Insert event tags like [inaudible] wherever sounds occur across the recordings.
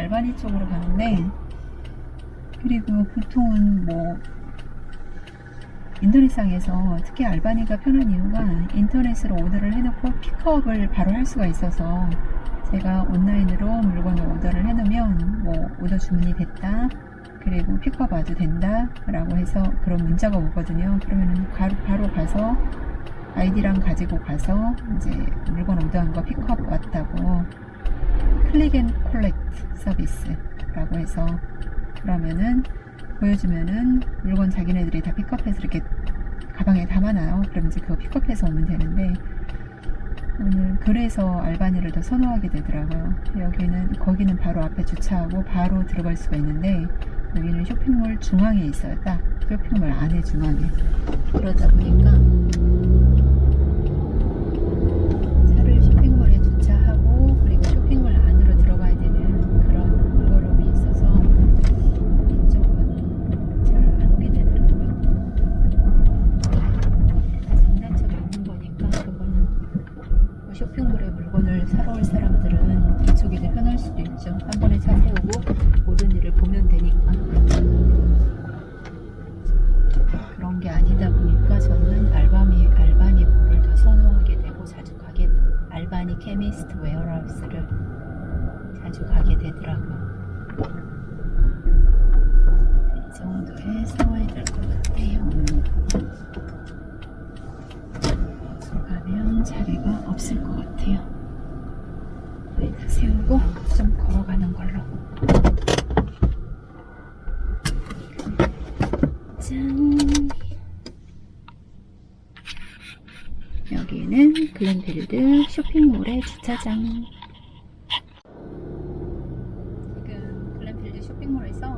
알바니 쪽으로 가는데 그리고 보통은 뭐 인터넷상에서 특히 알바니가 편한 이유가 인터넷으로 order를 해놓고 pick up을 바로 할 수가 있어서 제가 온라인으로 물건을 order를 해놓으면 뭐 order 주문이 됐다 그리고 pick up 와도 된다 라고 해서 그런 문자가 오거든요. 그러면 바로, 바로 가서 아이디랑 가지고 가서 이제 물건 order한 거 pick up 왔다고 click and collect 서비스라고 해서 그러면은 보여주면은 물건 자기네들이 다 pick up해서 이렇게 가방에 담아놔요. 그럼 이제 그거 pick up해서 오면 되는데 오늘 그래서 알바니를 더 선호하게 되더라고요. 여기는 거기는 바로 앞에 주차하고 바로 들어갈 수가 있는데 여기는 쇼핑몰 중앙에 있어요. 딱 쇼핑몰 안에 중앙에 그러다 보니까 차를 쇼핑몰에 주차하고 그리고 쇼핑몰 안으로 들어가야 되는 그런 번거로움이 있어서 이쪽은 잘 안 오게 되더라고요. 다 장단점이 있는 거니까 그거는 뭐 쇼핑몰에 물건을 사러 올 사람들은 이쪽이 더 편할 수도 있죠. 한 번에 차 세우고 모든 일을 보면 되니까. 그런 게 아니다 보니까 저는 알바니 알바니 몰을 더 선호하게 되고 자주 가게 알바니 케미스트 웨어하우스를 자주 가게 되더라고요. 이 정도에 세워야 될 것 같아요. 가면 자리가 없을 것 같아요. 여기다 세우고 좀 걸로. 짠. 여기는 글렌필드 쇼핑몰의 주차장. 지금 글렌필드 쇼핑몰에서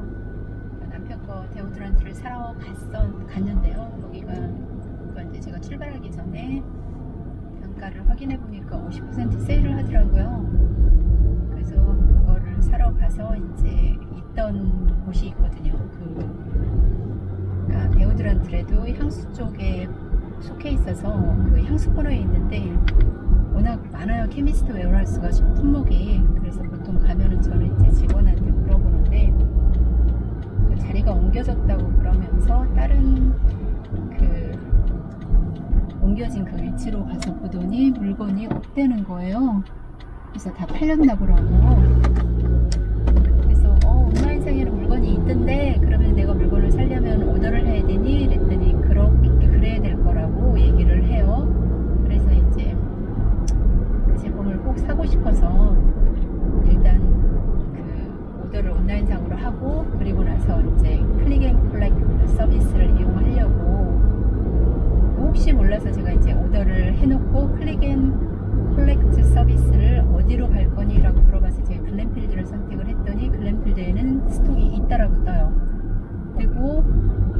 남편 거 데오드란트를 사러 갔어, 갔는데요. 여기가 그러니까 이제 제가 출발하기 전에 단가를 확인해 보니까 50% 세일을 하더라고요. 그래서 사러 가서 이제 있던 곳이 있거든요. 그 그러니까 데오드란트래도 향수 쪽에 속해 있어서 그 향수 코너에 있는데 워낙 많아요. 케미스트 웨어하우스가 품목이 그래서 보통 가면은 저는 이제 직원한테 물어보는데 그 자리가 옮겨졌다고 그러면서 다른 그 옮겨진 그 위치로 가서 보더니 물건이 없대는 거예요. 그래서 다 팔렸나 보라고. 그래서 어, 온라인상에는 있던데 그러면 내가 물건을 살려면 오더를 해야 되니? 그랬더니 그렇게 그래야 될 거라고 얘기를 해요. 그래서 이제 그 제품을 꼭 사고 싶어서 일단 그 오더를 온라인상으로 하고 그리고 나서 이제 click and collect 서비스를 이용하려고 혹시 몰라서 제가 이제 오더를 해놓고 click and collect 서비스를 어디로 갈 거니? 라고 물어봐서 제가 글렌필드를 선택을 했더니 글렌필드에는 stock이 있다라고 떠요. 그리고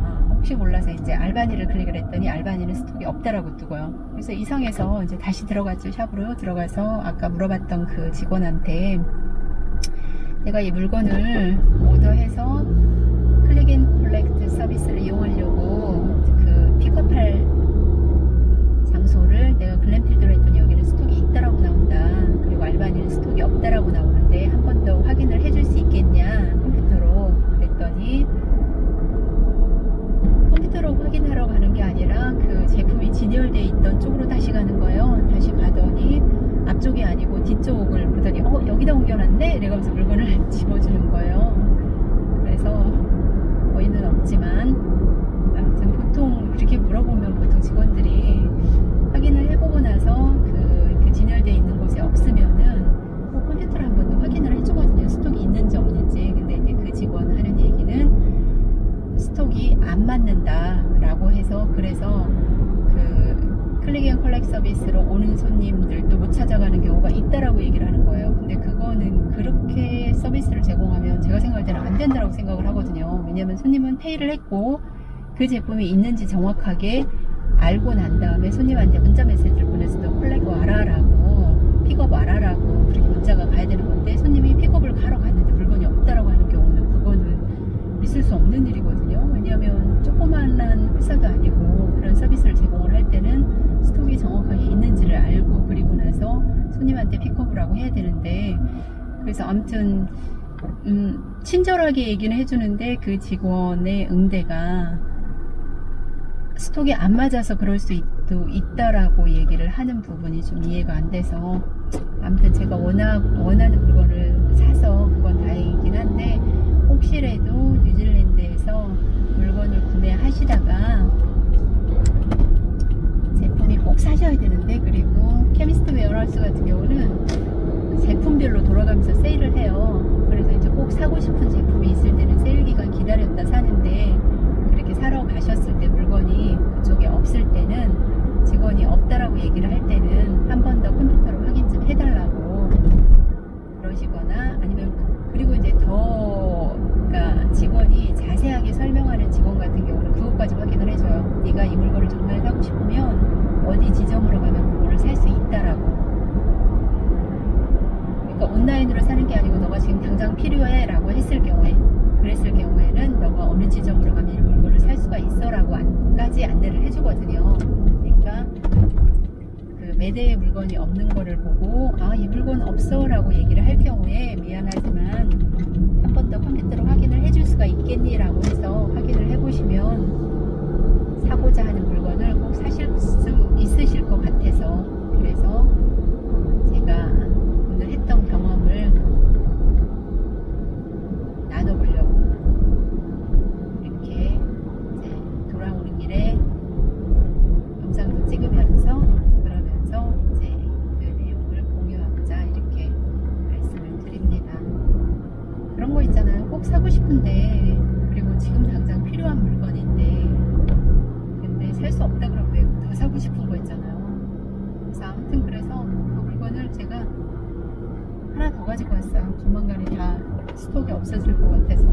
아, 혹시 몰라서 이제 알바니를 클릭을 했더니 알바니는 stock이 없다라고 뜨고요. 그래서 이상해서 이제 다시 들어갔죠. shop으로 들어가서 아까 물어봤던 그 직원한테 내가 이 물건을 오더해서 click and collect 서비스를 이용하려고 그 픽업할 장소를 내가 글램필드로 했더니 여기는 스톡이 있다라고 나온다. 그리고 알바니는 스톡이 없다라고 나오는데 한 번 더 확인을 해줄 수 있겠냐 컴퓨터로 그랬더니 확인하러 가는 게 아니라 그 제품이 진열되어 있던 쪽으로 다시 가는 거예요. 다시 가더니 앞쪽이 아니고 뒤쪽을 보더니 어 여기다 옮겨놨네 이래가면서 물건을 [laughs] 집어주는 거예요. 그래서 거의는 없지만 아무튼 보통 이렇게 물어보면 보통 직원들이 확인을 해보고 나서 그, 그 진열되어 있는 곳에 없으면은 꼭 컴퓨터를 한 번 더 확인을 해주거든요. stock이 있는지 없는지. 근데 이제 그 직원 하는 얘기는 안 맞는다라고 해서 그래서 그 click and collect 서비스로 오는 손님들도 못 찾아가는 경우가 있다라고 얘기를 하는 거예요. 근데 그거는 그렇게 서비스를 제공하면 제가 생각할 때는 안 된다라고 생각을 하거든요. 왜냐면 손님은 pay를 했고 그 제품이 있는지 정확하게 알고 난 다음에 손님한테 문자 메시지를 보내서도 collect 와라라고 픽업 와라라고 그렇게 문자가 가야 되는 건데 손님이 픽업을 가러 갔는데 물건이 없다라고 하는 경우는 그거는 있을 수 없는 일이거든요. 왜냐하면 조그만한 회사도 아니고 그런 서비스를 제공을 할 때는 stock이 정확하게 있는지를 알고 그리고 나서 손님한테 픽업을 하고 해야 되는데 그래서 아무튼 음, 친절하게 얘기는 해주는데 그 직원의 응대가 stock이 안 맞아서 그럴 수 있, 도 있다라고 얘기를 하는 부분이 좀 이해가 안 돼서 아무튼 제가 원하, 원하는 물건을 사서 그건 다행이긴 한데 혹시라도 뉴질랜드에서 물건을 구매하시다가 제품이 꼭 사셔야 되는데 그리고 Chemist Warehouse 같은 경우는 제품별로 돌아가면서 세일을 해요. 그래서 이제 꼭 사고 싶은 제품이 있을 때는 세일 기간 기다렸다 사는데 그렇게 사러 가셨을 때 물건이 그쪽에 없을 때는 직원이 없다라고 얘기를 할 때는 한 번 더 컴퓨터로 확인 좀 해달라고 그러시거나 아니면 그리고 이제 더 그러니까 직원이 자세하게 설명하는 직원 같은 경우는 그것까지 확인을 해줘요. 네가 이 물건을 정말 사고 싶으면 어디 지점으로 가면 그거를 살 수 있다라고. 그러니까 온라인으로 사는 게 아니고 너가 지금 당장 필요해라고 했을 경우에 그랬을 경우에는 너가 어느 지점으로 가면 이 물건을 살 수가 있어라고 안까지 안내를 해주거든요. 그러니까 그 매대에 물건이 없는 거를 보고 아 이 물건 없어라고 얘기를 할 경우에 미안하지만 한 번 더 컴퓨터로 확인을 해줄 수가 있겠니라고 해서 확인을 해보시면 사고자 하는 물건을 꼭 사실 수 있으실 것 같아서 그래서 제가 오늘 했던 경험을 나눠보려고 이렇게 이제 돌아오는 길에 영상도 찍으면서 그러면서 이제 그 내용을 공유하고자 이렇게 말씀을 드립니다. 그런 거 있잖아요. 싶은데 그리고 지금 당장 필요한 물건인데 근데 살 수 없다 그러면 왜 더 사고 싶은 거 있잖아요. 그래서 아무튼 그래서 그 물건을 제가 하나 더 가지고 왔어요. 조만간에 다 스톡이 없어질 것 같아서